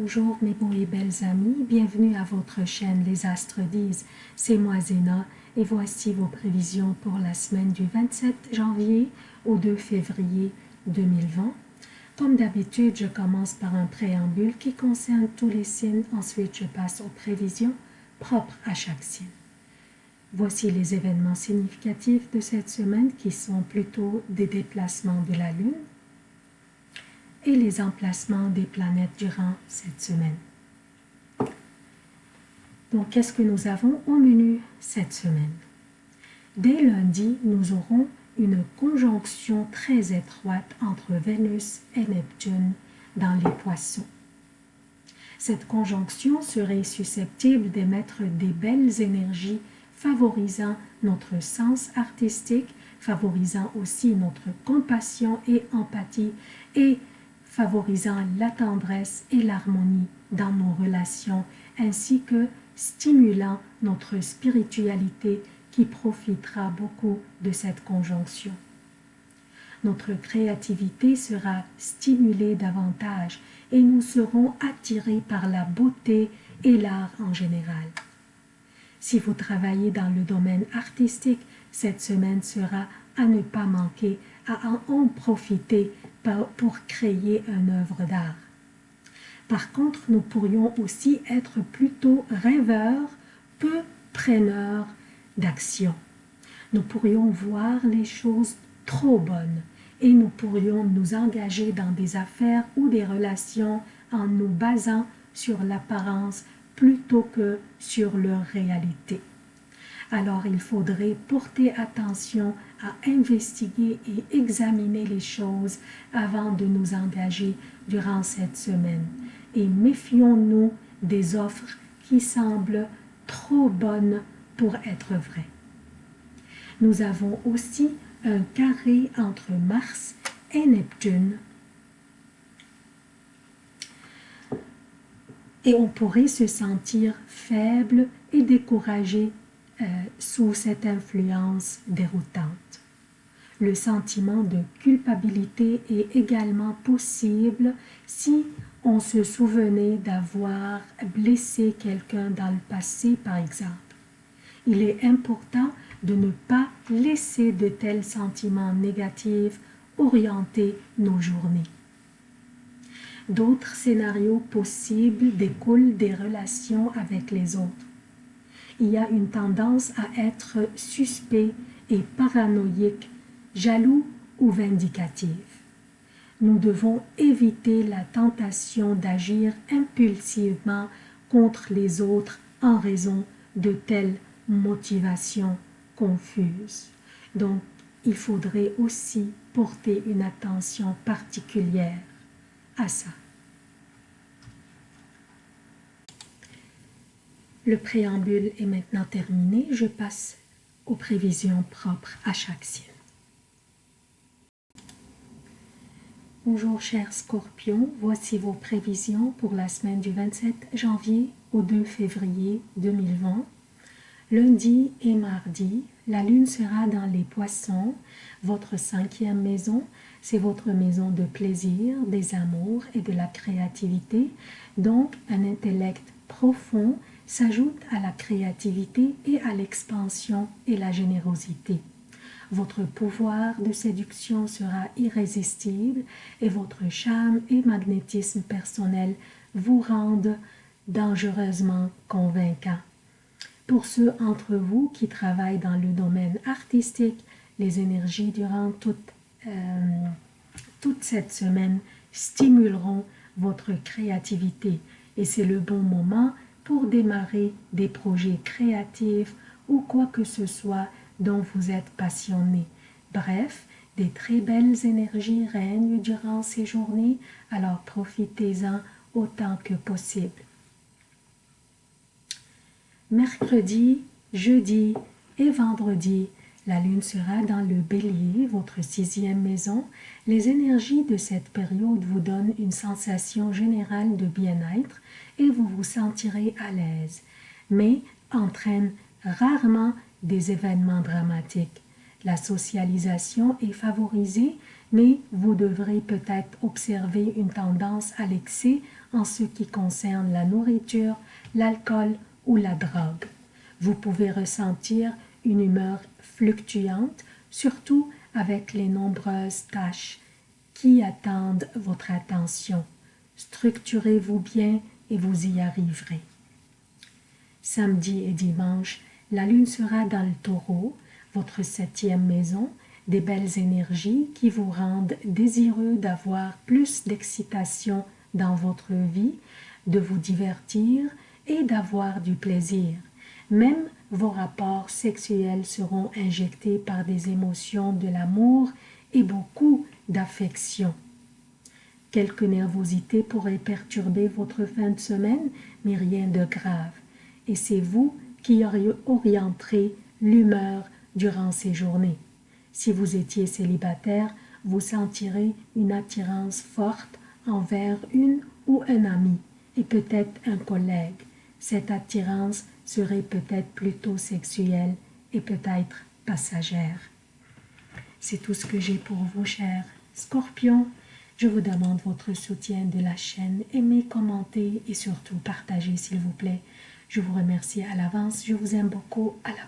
Bonjour mes beaux et belles amis, bienvenue à votre chaîne Les Astres disent, c'est moi Zéna et voici vos prévisions pour la semaine du 27 janvier au 2 février 2020. Comme d'habitude, je commence par un préambule qui concerne tous les signes, ensuite je passe aux prévisions propres à chaque signe. Voici les événements significatifs de cette semaine qui sont plutôt des déplacements de la Lune, et les emplacements des planètes durant cette semaine. Donc, qu'est-ce que nous avons au menu cette semaine? Dès lundi, nous aurons une conjonction très étroite entre Vénus et Neptune dans les poissons. Cette conjonction serait susceptible d'émettre des belles énergies favorisant notre sens artistique, favorisant aussi notre compassion et empathie et favorisant la tendresse et l'harmonie dans nos relations, ainsi que stimulant notre spiritualité qui profitera beaucoup de cette conjonction. Notre créativité sera stimulée davantage et nous serons attirés par la beauté et l'art en général. Si vous travaillez dans le domaine artistique, cette semaine sera à ne pas manquer, à en profiter pour créer une œuvre d'art. Par contre, nous pourrions aussi être plutôt rêveurs, peu preneurs d'action. Nous pourrions voir les choses trop bonnes et nous pourrions nous engager dans des affaires ou des relations en nous basant sur l'apparence plutôt que sur leur réalité alors il faudrait porter attention à investiguer et examiner les choses avant de nous engager durant cette semaine. Et méfions-nous des offres qui semblent trop bonnes pour être vraies. Nous avons aussi un carré entre Mars et Neptune. Et on pourrait se sentir faible et découragé euh, sous cette influence déroutante. Le sentiment de culpabilité est également possible si on se souvenait d'avoir blessé quelqu'un dans le passé, par exemple. Il est important de ne pas laisser de tels sentiments négatifs orienter nos journées. D'autres scénarios possibles découlent des relations avec les autres il y a une tendance à être suspect et paranoïque, jaloux ou vindicatif. Nous devons éviter la tentation d'agir impulsivement contre les autres en raison de telles motivations confuses. Donc, il faudrait aussi porter une attention particulière à ça. Le préambule est maintenant terminé. Je passe aux prévisions propres à chaque signe. Bonjour chers scorpions, voici vos prévisions pour la semaine du 27 janvier au 2 février 2020. Lundi et mardi, la lune sera dans les poissons, votre cinquième maison, c'est votre maison de plaisir, des amours et de la créativité, donc un intellect profond s'ajoute à la créativité et à l'expansion et la générosité. Votre pouvoir de séduction sera irrésistible et votre charme et magnétisme personnel vous rendent dangereusement convaincant. Pour ceux d'entre vous qui travaillent dans le domaine artistique, les énergies durant toute, euh, toute cette semaine stimuleront votre créativité et c'est le bon moment pour démarrer des projets créatifs ou quoi que ce soit dont vous êtes passionné. Bref, des très belles énergies règnent durant ces journées, alors profitez-en autant que possible. Mercredi, jeudi et vendredi, la lune sera dans le bélier, votre sixième maison. Les énergies de cette période vous donnent une sensation générale de bien-être et vous vous sentirez à l'aise, mais entraînent rarement des événements dramatiques. La socialisation est favorisée, mais vous devrez peut-être observer une tendance à l'excès en ce qui concerne la nourriture, l'alcool ou la drogue. Vous pouvez ressentir une humeur fluctuante, surtout avec les nombreuses tâches qui attendent votre attention. Structurez-vous bien et vous y arriverez. Samedi et dimanche, la lune sera dans le taureau, votre septième maison, des belles énergies qui vous rendent désireux d'avoir plus d'excitation dans votre vie, de vous divertir et d'avoir du plaisir. Même vos rapports sexuels seront injectés par des émotions de l'amour et beaucoup d'affection. Quelques nervosités pourraient perturber votre fin de semaine, mais rien de grave. Et c'est vous qui orienterez l'humeur durant ces journées. Si vous étiez célibataire, vous sentirez une attirance forte envers une ou un ami et peut-être un collègue. Cette attirance serait peut-être plutôt sexuelle et peut-être passagère. C'est tout ce que j'ai pour vous, chers scorpions. Je vous demande votre soutien de la chaîne. Aimez, commentez et surtout partagez, s'il vous plaît. Je vous remercie à l'avance. Je vous aime beaucoup. À la